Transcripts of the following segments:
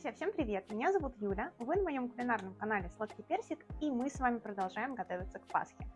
Друзья, всем привет! Меня зовут Юля, вы на моем кулинарном канале Сладкий Персик, и мы с вами продолжаем готовиться к Пасхе.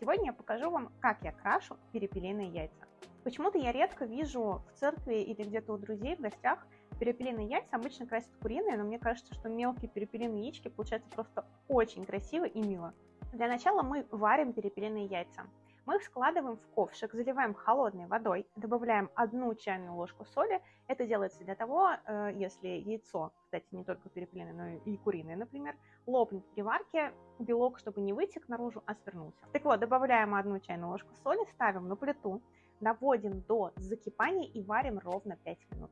Сегодня я покажу вам, как я крашу перепелиные яйца. Почему-то я редко вижу в церкви или где-то у друзей в гостях перепелиные яйца, обычно красят куриные, но мне кажется, что мелкие перепелиные яички получаются просто очень красиво и мило. Для начала мы варим перепелиные яйца. Мы их складываем в ковшик, заливаем холодной водой, добавляем одну чайную ложку соли. Это делается для того, э, если яйцо, кстати, не только перепелиное, но и куриное, например, лопнет при варке, белок, чтобы не вытек наружу, а свернулся. Так вот, добавляем одну чайную ложку соли, ставим на плиту, доводим до закипания и варим ровно 5 минут.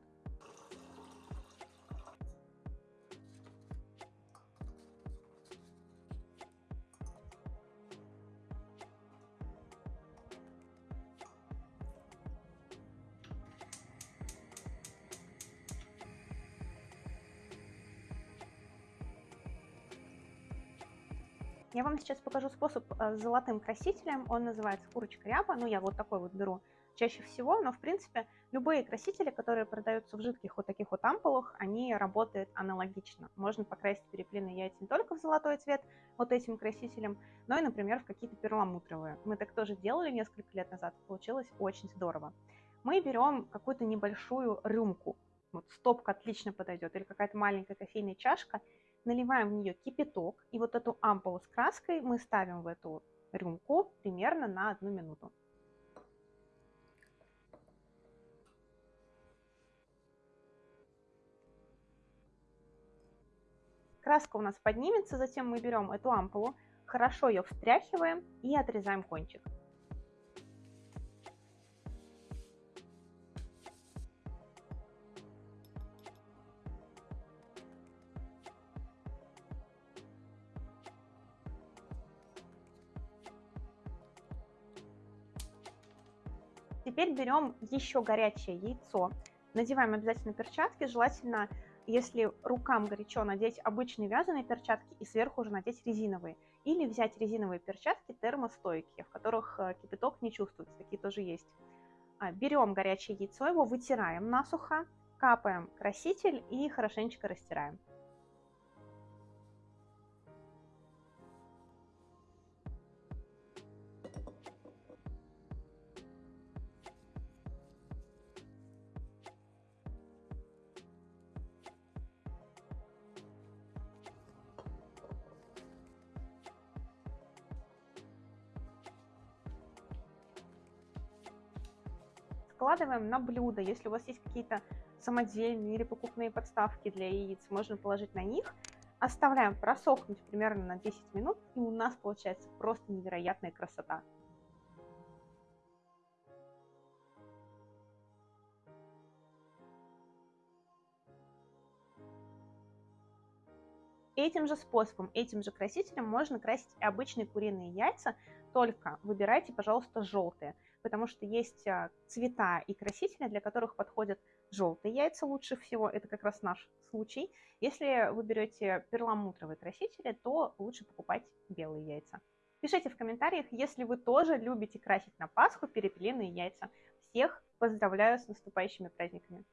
Я вам сейчас покажу способ э, с золотым красителем. Он называется курочка ряба. Ну, я вот такой вот беру чаще всего, но, в принципе, любые красители, которые продаются в жидких вот таких вот ампулах, они работают аналогично. Можно покрасить перепелиные яйца не только в золотой цвет вот этим красителем, но и, например, в какие-то перламутровые. Мы так тоже делали несколько лет назад, получилось очень здорово. Мы берем какую-то небольшую рюмку, вот стопка отлично подойдет, или какая-то маленькая кофейная чашка, наливаем в нее кипяток, и вот эту ампулу с краской мы ставим в эту рюмку примерно на одну минуту. Краска у нас поднимется, затем мы берем эту ампулу, хорошо ее встряхиваем и отрезаем кончик. Теперь берем еще горячее яйцо, надеваем обязательно перчатки, желательно, если рукам горячо, надеть обычные вязаные перчатки и сверху уже надеть резиновые. Или взять резиновые перчатки термостойкие, в которых э, кипяток не чувствуется, такие тоже есть. А, берем горячее яйцо, его вытираем насухо, капаем краситель и хорошенечко растираем. Складываем на блюдо. Если у вас есть какие-то самодельные или покупные подставки для яиц, можно положить на них. Оставляем просохнуть примерно на 10 минут, и у нас получается просто невероятная красота. Этим же способом, этим же красителем можно красить и обычные куриные яйца, только выбирайте, пожалуйста, желтые потому что есть а, цвета и красители, для которых подходят желтые яйца лучше всего, это как раз наш случай. Если вы берете перламутровые красители, то лучше покупать белые яйца. Пишите в комментариях, если вы тоже любите красить на Пасху перепелиные яйца. Всех поздравляю с наступающими праздниками!